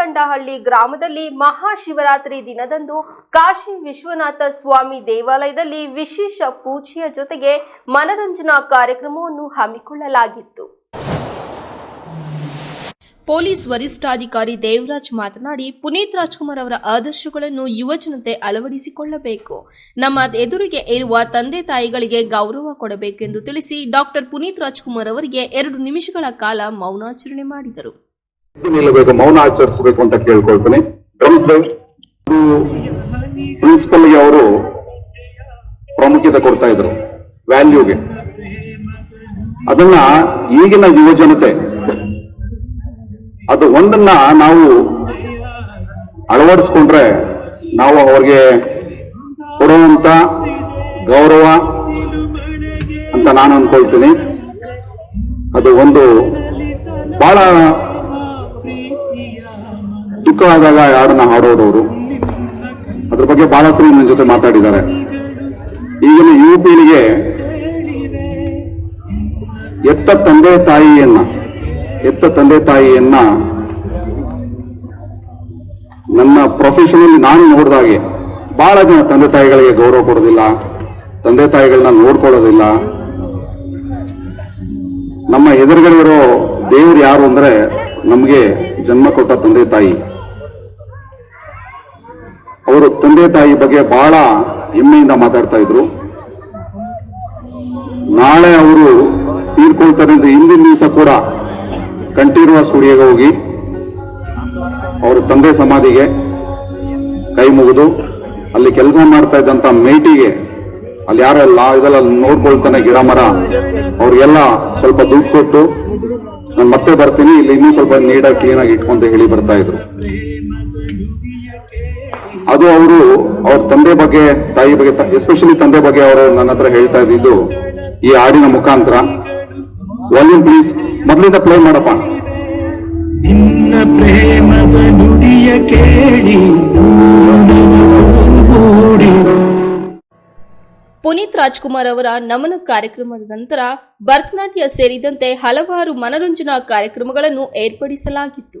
ಮರಕಂಡಹಳ್ಳಿ ಗ್ರಾಮದಲ್ಲಿ ಮಹಾಶಿವರಾತ್ರಿ ದಿನದಂದು ಕಾಶಿ ವಿಶ್ವನಾಥ ಸ್ವಾಮಿ ದೇವಾಲಯದಲ್ಲಿ ವಿಶೇಷ ಪೂಜೆಯ ಜೊತೆಗೆ ಮನರಂಜನಾ ಕಾರ್ಯಕ್ರಮವನ್ನು ಹಮ್ಮಿಕೊಳ್ಳಲಾಗಿತ್ತು. ಪೊಲೀಸ್ ವರಿಷ್ಠಾಧಿಕಾರಿ ದೇವರಾಜ್ ಮಾತನಾಡಿ, ಪುನೀತ್ ರಾಜ್ಕುಮಾರ್ ಅವರ ಆದರ್ಶಗಳನ್ನು ಯುವಜನತೆ ಅಳವಡಿಸಿಕೊಳ್ಳಬೇಕು. ನಮ್ಮ ಎದುರಿಗೆ ಇರುವ ತಂದೆ ತಾಯಿಗಳಿಗೆ ಗೌರವ ಕೊಡಬೇಕೆಂದು ತಿಳಿಸಿ ಡಾಕ್ಟರ್ ಪುನೀತ್ ರಾಜ್ಕುಮಾರ್ ಅವರಿಗೆ ಎರಡು ನಿಮಿಷಗಳ ಕಾಲ ಮೌನಾಚರಣೆ ಮಾಡಿದರು. ನಿಲ್ಲಬೇಕು, ಮೌನ ಆಚರಿಸಬೇಕು ಅಂತ ಕೇಳ್ಕೊಳ್ತೇನೆ. ಡ್ರಮ್ಸ್ ಪ್ರಿನ್ಸಿಪಲ್ಗೆ ಅವರು ಪ್ರಾಮುಖ್ಯತೆ ಕೊಡ್ತಾ ಇದ್ರು, ವ್ಯಾಲ್ಯೂಗೆ. ಅದನ್ನ ಈಗಿನ ಯುವ ಜನತೆ ಅದು ಒಂದನ್ನ ನಾವು ಅಳವಡಿಸ್ಕೊಂಡ್ರೆ ನಾವು ಅವ್ರಿಗೆ ಕೊಡುವಂತ ಗೌರವ ಅಂತ ನಾನು ಅನ್ಕೊಳ್ತೀನಿ. ಅದು ಒಂದು ಬಹಳ ಈ ಹಾಡನ್ನ ಹಾಡೋರವರು ಅದ್ರ ಬಗ್ಗೆ ಬಹಳ ಸರಿ ನನ್ನ ಜೊತೆ ಮಾತಾಡಿದ್ದಾರೆ. ಈಗಿನ ಯುವ ಪೀಳಿಗೆ ಎತ್ತ ತಂದೆ ತಾಯಿಯನ್ನ, ಎತ್ತ ತಂದೆ ತಾಯಿಯನ್ನ ನನ್ನ ಪ್ರೊಫೆಷನಲ್ಲಿ ನಾನು ನೋಡಿದಾಗೆ ಬಹಳ ಜನ ತಂದೆ ತಾಯಿಗಳಿಗೆ ಗೌರವ ಕೊಡೋದಿಲ್ಲ, ತಂದೆ ತಾಯಿಗಳನ್ನ ನೋಡ್ಕೊಳ್ಳೋದಿಲ್ಲ. ನಮ್ಮ ಎದುರುಗಡೆ ಇರೋ ದೇವ್ರು ಯಾರು ಅಂದ್ರೆ ನಮಗೆ ಜನ್ಮ ಕೊಟ್ಟ ತಂದೆ ತಾಯಿ. ಅವರು ತಂದೆ ತಾಯಿ ಬಗ್ಗೆ ಬಹಳ ಹೆಮ್ಮೆಯಿಂದ ಮಾತಾಡ್ತಾ ಇದ್ರು. ನಾಳೆ ಅವರು ತೀರ್ಕೊಳ್ತಾರೆ ಅಂತ ಹಿಂದಿನ ದಿವಸ ಕೂಡ ಕಂಠೀರುವ ಸ್ಟುಡಿಯೋಗೆ ಹೋಗಿ ಅವರ ತಂದೆ ಸಮಾಧಿಗೆ ಕೈ ಮುಗಿದು ಅಲ್ಲಿ ಕೆಲಸ ಮಾಡ್ತಾ ಇದ್ದಂತ ಮೇಟಿಗೆ ಅಲ್ಲಿ ಯಾರೆಲ್ಲ ಇದೆಲ್ಲ ನೋಡ್ಕೊಳ್ತಾನೆ ಗಿಡ ಮರ, ಅವ್ರಿಗೆಲ್ಲ ಸ್ವಲ್ಪ ದುಡ್ಡು ಕೊಟ್ಟು, ನಾನು ಮತ್ತೆ ಬರ್ತೀನಿ, ಇಲ್ಲಿ ಇನ್ನೂ ಸ್ವಲ್ಪ ನೀಟಾಗಿ ಕ್ಲೀನಾಗಿ ಇಟ್ಕೊಂತ ಹೇಳಿ ಬರ್ತಾ ಇದ್ರು. ಅದು ಅವರು ಅವ್ರ ತಂದೆ ಬಗ್ಗೆ ತಾಯಿ ಬಗ್ಗೆ ಎಸ್ಪೆಷಲಿ ತಂದೆ ಬಗ್ಗೆ ಅವರು ನನ್ನ ಹತ್ರ ಹೇಳ್ತಾ ಇದ್ದಿದ್ದು ಈ ಹಾಡಿನ ಮುಖಾಂತರ. ವಾಲ್ಯೂಮ್ ಪ್ಲೀಸ್ ಮೊದಲಿಂದ ಪ್ಲೇ ಮಾಡಪ್ಪ. ನಿನ್ನ ಪ್ರೇಮದ ನುಡಿಯ ಕೇಳಿ ಪುನೀತ್ ರಾಜ್ಕುಮಾರ್ ಅವರ ನಮನ ಕಾರ್ಯಕ್ರಮದ ನಂತರ ಭರತನಾಟ್ಯ ಸೇರಿದಂತೆ ಹಲವಾರು ಮನರಂಜನಾ ಕಾರ್ಯಕ್ರಮಗಳನ್ನು ಏರ್ಪಡಿಸಲಾಗಿತ್ತು.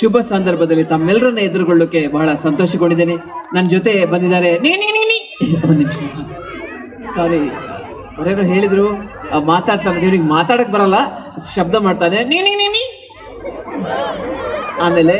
ಶುಭ ಸಂದರ್ಭದಲ್ಲಿ ತಮ್ಮೆಲ್ಲರನ್ನ ಎದುರುಗೊಳ್ಳೋಕೆ ಬಹಳ ಸಂತೋಷಗೊಂಡಿದ್ದೇನೆ. ನನ್ನ ಜೊತೆ ಬಂದಿದ್ದಾರೆ ಒಂದು ನಿಮಿಷ. ಸಾರಿ ಅವರೇನೋ ಹೇಳಿದ್ರು ಮಾತಾಡ್ತಾನೆ ದೇವ್ರಿಗೆ ಮಾತಾಡಕ್ ಬರಲ್ಲ. ಶಬ್ದ ಮಾಡ್ತಾನೆ. ನೀ ಆಮೇಲೆ